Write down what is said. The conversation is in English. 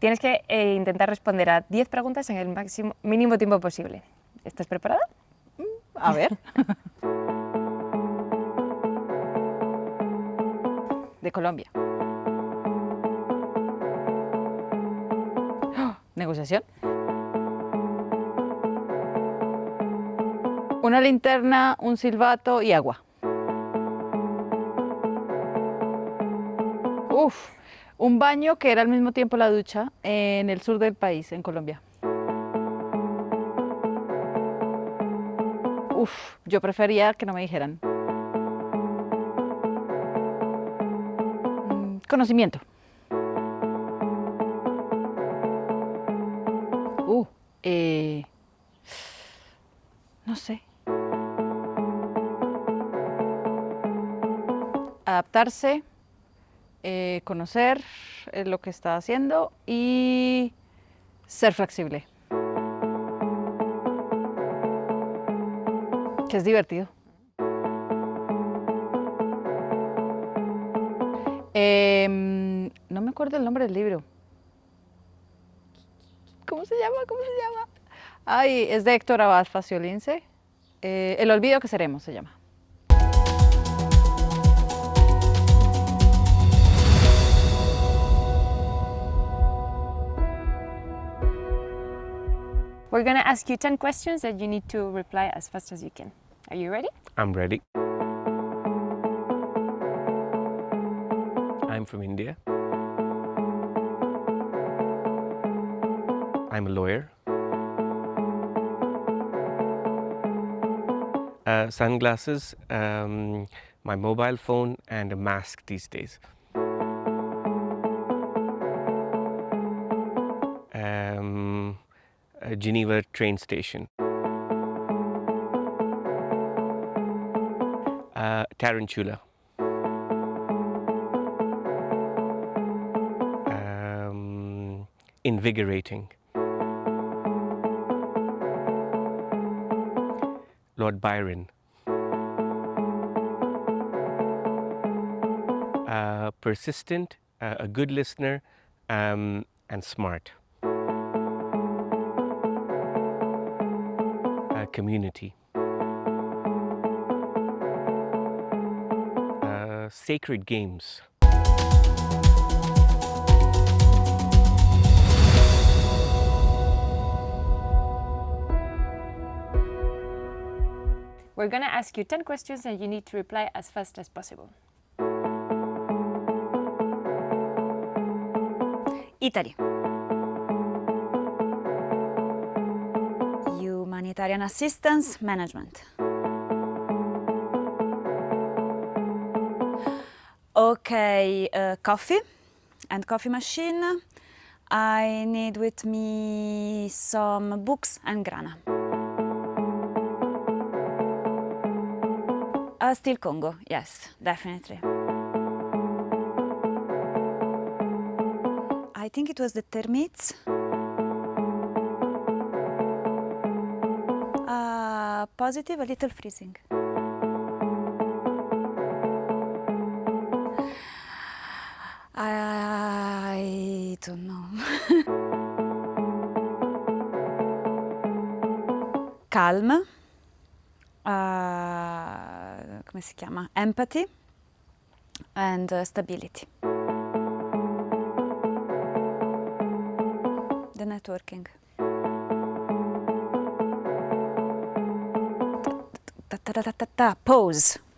Tienes que eh, intentar responder a 10 preguntas en el máximo, mínimo tiempo posible. ¿Estás preparada? A ver. De Colombia. ¡Oh! ¿Negociación? Una linterna, un silbato y agua. Uf, un baño que era al mismo tiempo la ducha en el sur del país, en Colombia. Uf, yo prefería que no me dijeran. Mm, Conocimiento. Uh, eh, no sé. Adaptarse, eh, conocer eh, lo que está haciendo y ser flexible. Que es divertido. Em, no me acuerdo el nombre del libro. ¿Cómo se llama? ¿Cómo se llama? Ay, es de Héctor Abad Faciolince. Eh, el olvido que seremos se llama. We're going to ask you 10 questions that you need to reply as fast as you can. Are you ready? I'm ready. I'm from India. I'm a lawyer. Uh, sunglasses, um, my mobile phone, and a mask these days. Geneva train station. Uh, tarantula. Um, invigorating. Lord Byron. Uh, persistent, uh, a good listener, um, and smart. Community. Uh, sacred games. We're going to ask you 10 questions and you need to reply as fast as possible. Italy. Humanitarian assistance management. Okay, uh, coffee and coffee machine. I need with me some books and grana. Uh, still Congo, yes, definitely. I think it was the termites. Uh, positive, a little freezing. I don't know. Calm. Uh, come si chiama? Empathy and uh, stability. The networking. Ta ta ta ta ta. Pose.